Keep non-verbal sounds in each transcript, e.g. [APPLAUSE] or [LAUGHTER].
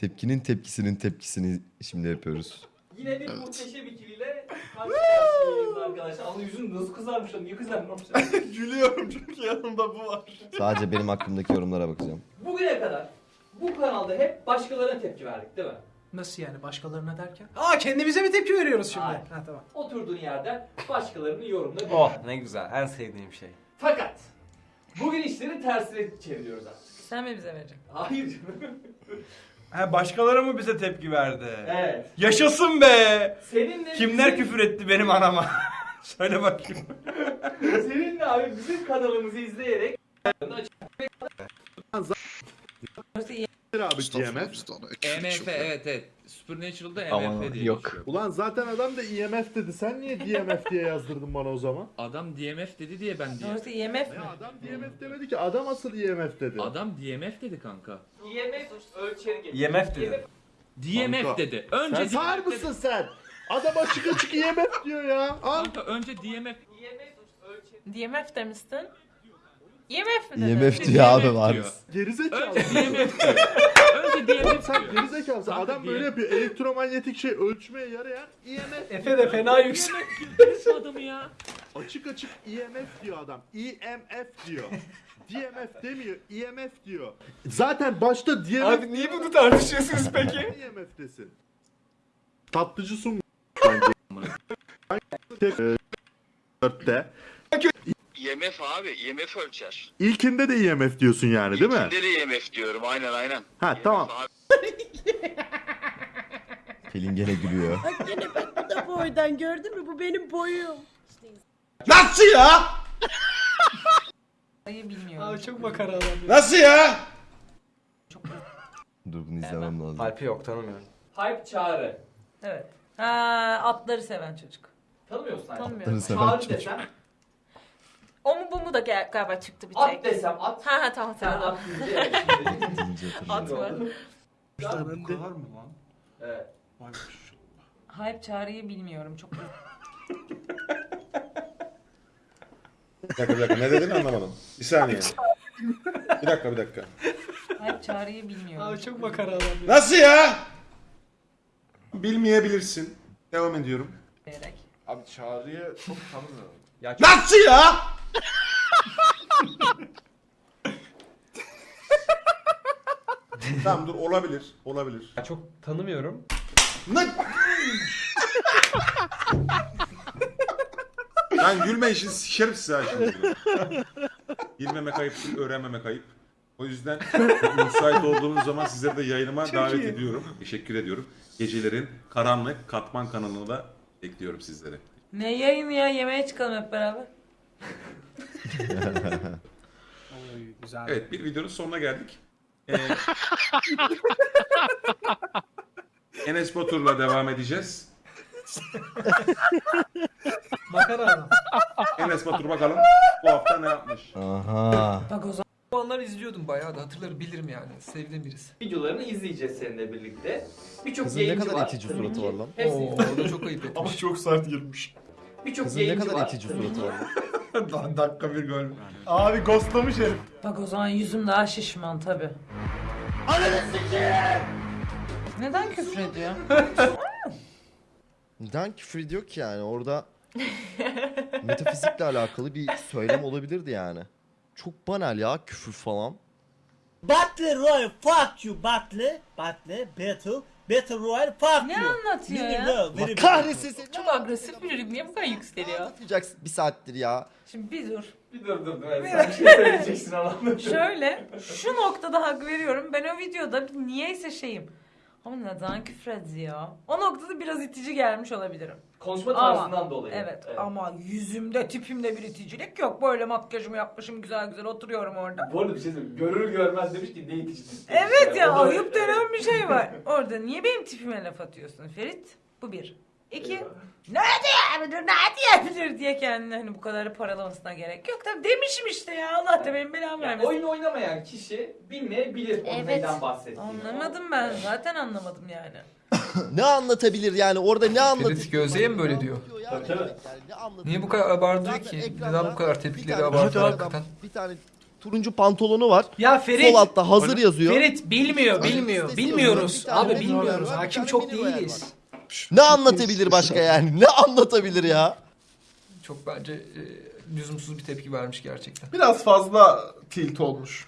Tepkinin tepkisinin tepkisini şimdi yapıyoruz. Yine bir muhteşem ikiliyle karşı karşıyayız arkadaşlar. Ama yüzün nasıl kızarmış lan? Niye kızarmış? [LAUGHS] Gülüyorum çünkü yanımda bu var. Sadece benim hakkımdaki yorumlara bakacağım. Bugüne kadar bu kanalda hep başkalarına tepki verdik değil mi? Nasıl yani başkalarına derken? Aa kendimize mi tepki veriyoruz şimdi? Hayır. Ha tamam. Oturduğun yerden başkalarının yorumuna Oh ne güzel en sevdiğim şey. Fakat bugün işleri tersine çeviriyoruz artık. Sen mi bize vereceksin? Hayır canım. [LAUGHS] Ha başkaları mı bize tepki verdi? evet. Yaşasın be! Seninle Kimler bizim- küfür etti benim anama? [LAUGHS] Söyle bakayım. Seninle abi bizim kanalımızı izleyerek İyi. abi GMF. EMF evet evet. Supernatural'da EMF Aman, diye yok. geçiyor. Ulan zaten adam da IMF dedi. Sen niye DMF diye yazdırdın bana o zaman? Adam DMF dedi diye ben diye. Orası IMF mi? Ya adam DMF demedi ki. Adam asıl IMF dedi. Adam DMF dedi kanka. IMF ölçeri getir. IMF dedi. DMF Kanka. dedi. Önce Sen sağır DMF dedi. mısın sen? Adam açık açık IMF diyor ya. Al. Kanka önce DMF IMF ölçeri. DMF demiştin. IMF mi dedin? IMF diyor abi var. Gerizekalı. Önce DMF diyor. [LAUGHS] Önce DMF Sen gerizekalısın. Adam böyle yapıyor. Elektromanyetik şey ölçmeye yarayan IMF. Efe de fena yüksek. Nasıl adamı ya? Açık açık IMF diyor adam. IMF diyor. DMF demiyor. IMF diyor. Zaten başta DMF Abi niye bunu tartışıyorsunuz peki? IMF desin. Tatlıcı sun. [LAUGHS] E, Dörtte. IMF abi, IMF ölçer. İlkinde de IMF diyorsun yani değil mi? İlkinde de IMF diyorum, aynen aynen. Ha IMF tamam. abi. Pelin gene gülüyor. Bak gene bak bu da boydan gördün mü? Bu benim boyum. Nasıl ya? Sayı bilmiyorum. Abi çok makara adam ya. Nasıl ya? Dur bunu izlemem lazım. Alp'i yok tanımıyorum. Hype çağrı. Evet. Ha atları seven çocuk. Tanımıyorsun sen. Tanımıyorum. Atları seven Çağrı çocuk. desem, bu mu da gel- galiba çıktı bir at tek. desem at. Ha ha tamam Sen tamam. at. At mı? [LAUGHS] Bu kadar mı lan? Evet. Hype çağrıyı bilmiyorum çok. [LAUGHS] Bir dakika bir dakika ne dedin anlamadım. Bir saniye. Bir dakika bir dakika. Hype çağrıyı bilmiyorum. Abi çok makara adam ya. Nasıl ya? Bilmeyebilirsin. Devam ediyorum. diyerek. Abi çağrıya çok tanımıyorum. Nasıl ya? Tamam dur olabilir. Olabilir. Çok tanımıyorum. Ne? Lan gülme işin sikerim size ha şimdi. Bilmemek ayıp değil, öğrenmemek ayıp. O yüzden müsait olduğunuz zaman sizleri de yayınıma davet ediyorum. Teşekkür ediyorum. Gecelerin karanlık katman kanalına da bekliyorum sizleri. Ne yayın ya yemeğe çıkalım hep beraber. Oy, güzel. Evet bir videonun sonuna geldik. Ee, [LAUGHS] Enes Batur'la devam edeceğiz. Makara adam. Enes Batur bakalım bu hafta ne yapmış? Aha. Bak o zaman. Onları izliyordum bayağı da hatırlarım bilirim yani. Sevdiğim birisi. Videolarını izleyeceğiz seninle birlikte. Birçok Kızın ne yayıncı kadar var. itici Tabii suratı ki. var lan. Hepsini Oo, o da çok ayıp [LAUGHS] etmiş. Ama çok sert girmiş. Birçok Kızın ne yayıncı kadar var. itici suratı var lan. [LAUGHS] [LAUGHS] Dakika bir gol. Abi ghostlamış herif. Bak o zaman yüzüm daha şişman tabi. Neden küfür ediyor? [LAUGHS] Neden küfür ediyor ki yani orada [LAUGHS] metafizikle alakalı bir söylem olabilirdi yani. Çok banal ya küfür falan. Battle Royale fuck you Battle. Battle Battle. Battle Royale fuck Ne you. anlatıyor Very ya? well, Allah kahretsin seni. Çok agresif bir çocuk niye bu kadar Ne yükseliyor? anlatacaksın bir saattir ya. Şimdi bir dur. Bir dur dur dur. Sen bir şey söyleyeceksin anlamda. Şöyle şu noktada hak veriyorum. Ben o videoda niyeyse şeyim. Ama neden küfür ediyor? O noktada biraz itici gelmiş olabilirim. Konuşma Ama- tarzından dolayı. Evet, ama yüzümde tipimde bir iticilik yok. Böyle makyajımı yapmışım güzel güzel oturuyorum orada. Bu arada bir şey söyleyeyim. Görür görmez demiş ki ne itici. Evet ya O da- ayıp denen bir şey var. [LAUGHS] Orada niye benim tipime laf atıyorsun Ferit? Bu bir. İki. Ne diyebilir, ne diyebilir diye kendini hani bu kadar paralamasına gerek yok. Tabii demişim işte ya Allah da benim belamı Yani vermesin. oyun oynamayan kişi bilmeyebilir onun Evet. neyden bahsettiğini. Anlamadım ben zaten anlamadım yani. [LAUGHS] ne anlatabilir yani orada ne anlatır? Ferit Gözde'ye mi böyle diyor? Tabii? Niye bu kadar abartıyor ki? Neden bu kadar tepkileri abartıyor hakikaten? Bir tane turuncu pantolonu var. Ya Ferit. Sol altta hazır yazıyor. Ferit bilmiyor, bilmiyor. Bilmiyoruz. Abi bilmiyoruz. Hakim çok değiliz. Var. Ne anlatabilir başka yani? Ne anlatabilir ya? Çok bence e, lüzumsuz bir tepki vermiş gerçekten. Biraz fazla tilt olmuş.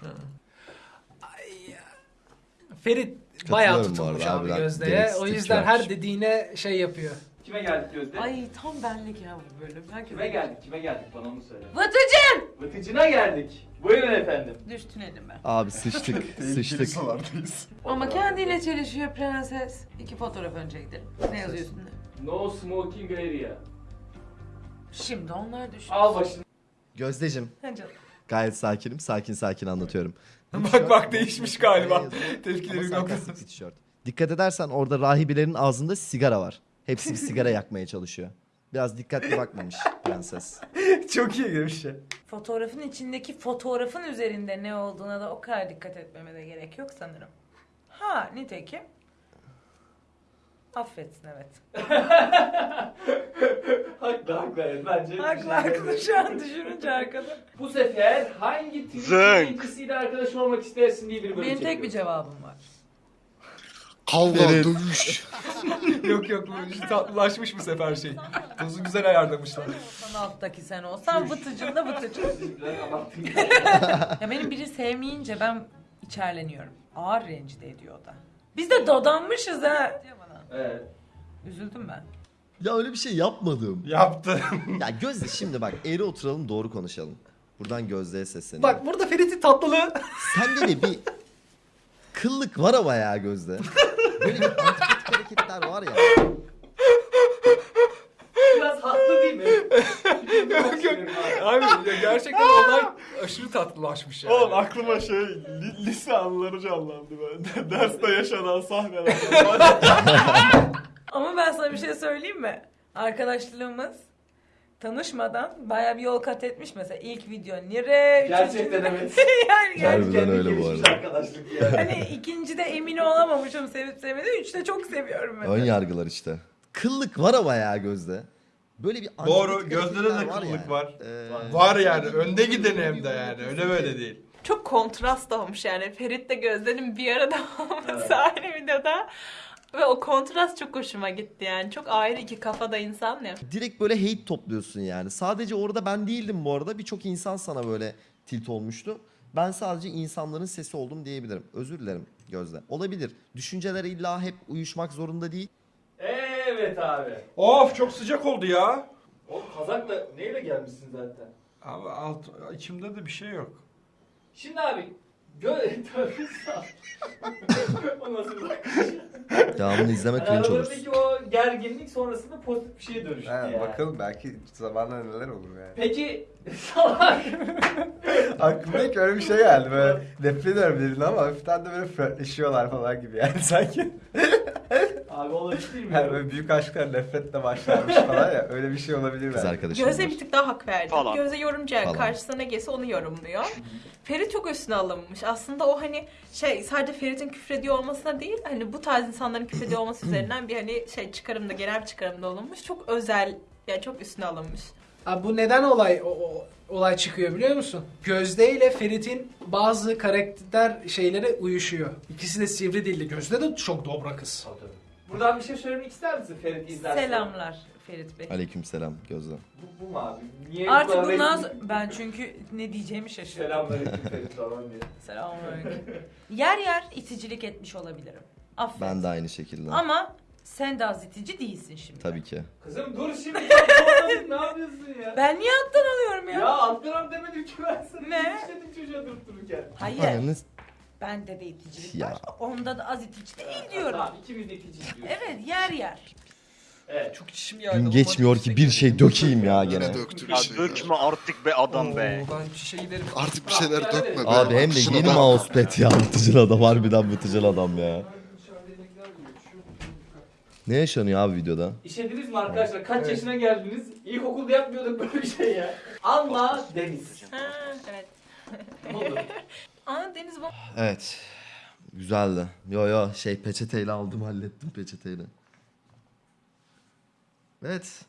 Ferit bayağı Katılıyorum bu tutulmuş arada, abi harbiden Gözde'ye. gereksiz O yüzden her dediğine şey yapıyor. Kime geldik Gözde? Ay tam benlik ya bu bölüm. Herkes Kime geldik? Kime geldik? Bana onu söyle. Vıtıcın! Vıtıcına geldik. Buyurun efendim. Düştün elime. Abi sıçtık, [LAUGHS] sıçtık. sulardayız. Ama kendiyle çelişiyor prenses. İki fotoğraf önce gidelim. Ne yazıyor üstünde? No smoking area. Şimdi onlar düşün. Al başını. Gözdeciğim Ha canım. gayet sakinim. Sakin sakin anlatıyorum. bak bak değişmiş galiba. Tepkileri bir tişört. Dikkat edersen orada rahibelerin ağzında sigara var. Hepsi bir sigara yakmaya çalışıyor. Biraz dikkatli bakmamış prenses. [LAUGHS] Çok iyi bir şey. Fotoğrafın içindeki fotoğrafın üzerinde ne olduğuna da o kadar dikkat etmeme de gerek yok sanırım. Ha nitekim. Affetsin evet. [LAUGHS] haklı haklı evet bence. Haklı haklı şu an düşününce arkada. Bu sefer hangi Twitch Zınk. arkadaş olmak istersin diye bir bölüm Benim tek bir çekiyoruz. cevabım var. Kavga, Evet. dövüş. [LAUGHS] yok yok bu tatlılaşmış bu sefer şey. Dozu güzel ayarlamışlar. Sen alttaki sen olsan vıtıcın da [LAUGHS] vıtıcın. Ya benim biri sevmeyince ben içerleniyorum. Ağır rencide ediyor o da. Biz de dadanmışız ha. Evet. Üzüldüm ben. Ya öyle bir şey yapmadım. Yaptı. [LAUGHS] Ya Gözde şimdi bak eğri oturalım doğru konuşalım. Buradan Gözde'ye sesleniyorum. Bak burada Ferit'in tatlılığı. Sende de bir kıllık var ama ya Gözde. Böyle bir antipatik hareketler var ya. Biraz haklı değil mi? yok yok. Abi ya gerçekten olay aşırı tatlılaşmış yani. Oğlum aklıma şey li- lise anıları canlandı ben. [LAUGHS] Derste yaşanan sahneler. Ama ben sana bir şey söyleyeyim mi? Arkadaşlığımız tanışmadan baya bir yol kat etmiş mesela ilk video nire Gerçekten evet. [LAUGHS] yani, Harbiden Kendi öyle bu arada. arkadaşlık yani. hani ikincide emin olamamışım sevip sevmediğim üçte çok seviyorum mesela. Ön yargılar işte. Kıllık var ama ya Gözde. Böyle bir Doğru, antipatik de hareketler kıllık yani. var. Ee, Var yani önde gideni hem de yani öyle böyle değil. Çok kontrast olmuş yani. Ferit de Gözde'nin bir arada [LAUGHS] olması aynı videoda. Ve o kontrast çok hoşuma gitti yani. Çok ayrı iki kafada insan ya. direkt böyle hate topluyorsun yani. Sadece orada ben değildim bu arada. Birçok insan sana böyle tilt olmuştu. Ben sadece insanların sesi oldum diyebilirim. Özür dilerim Gözde. Olabilir. Düşünceler illa hep uyuşmak zorunda değil. Evet abi. Of çok sıcak oldu ya. Oğlum kazak da neyle gelmişsin zaten? Abi alt, içimde de bir şey yok. Şimdi abi gö [LAUGHS] Tövbe sağ. [LAUGHS] o nasıl bakış? Devamını izleme Yani cringe olur. aralarındaki o gerginlik sonrasında pozitif bir şeye dönüştü yani. Bakalım belki zamanla neler olur yani. Peki [LAUGHS] salak. Aklıma ilk öyle bir şey geldi böyle nefret ediyorum birini ama hafiften de böyle flörtleşiyorlar falan gibi yani sanki. Abi olabilir Yani mi? böyle büyük aşklar nefretle başlarmış falan ya öyle bir şey olabilir Kız belki. arkadaşım Gözde var. bir tık daha hak verdi. Falan. Gözde yorumcu yani Falan. karşısına ne gelse onu yorumluyor. Ferit çok üstüne alınmış. Aslında o hani şey sadece Ferit'in küfrediyor olmasına değil hani bu tarz insanların küfrediyor olması [CLEARS THROAT] üzerinden bir hani şey çıkarımda genel çıkarımda olunmuş. Çok özel yani çok üstüne alınmış. Abi bu neden olay o, o- olay çıkıyor biliyor musun? Gözde ile Ferit'in bazı karakter şeylere uyuşuyor. İkisi de sivri dilli. Gözde de çok dobra kız. Buradan bir şey söylemek ister misin Ferit izlersen? Selamlar Ferit Bey. Aleykümselam Gözde. Bu, bu mu abi? Niye Artık bundan sonra ben çünkü ne diyeceğimi şaşırdım. Selamünaleyküm Ferit falan diye. Selamünaleyküm. yer yer iticilik etmiş olabilirim. Affet. Ben de aynı şekilde. Ama sen de az itici değilsin şimdi. Tabii ki. Kızım dur şimdi zorladın, ne yapıyorsun ya? Ben niye alttan alıyorum ya? Ya alttan demedim ki ben sana. Ne? İşledim çocuğa durup dururken. Hayır. Ananı- Bende de iticilik Ya. var. Onda da az itici değil diyorum. Tamam ikimiz de ikinci diyoruz. Evet yer yer. Evet. Çok içim yaydı. Gün geçmiyor ki bir şey dökeyim ya gene. Ya dökme artık be adam be. Oo, ben şişe giderim. Artık bir şeyler dökme Abi hem de yeni mousepad ya. Vıtıcıl adam harbiden vıtıcıl adam ya. Ne yaşanıyor abi videoda? İşlediniz mi arkadaşlar? Kaç yaşına geldiniz? İlkokulda yapmıyorduk böyle bir şey ya. Anla Deniz. Ha, evet. Ne oldu? [LAUGHS] Aa Deniz. Evet. Güzeldi. Yo yo şey peçeteyle aldım hallettim peçeteyle. Evet.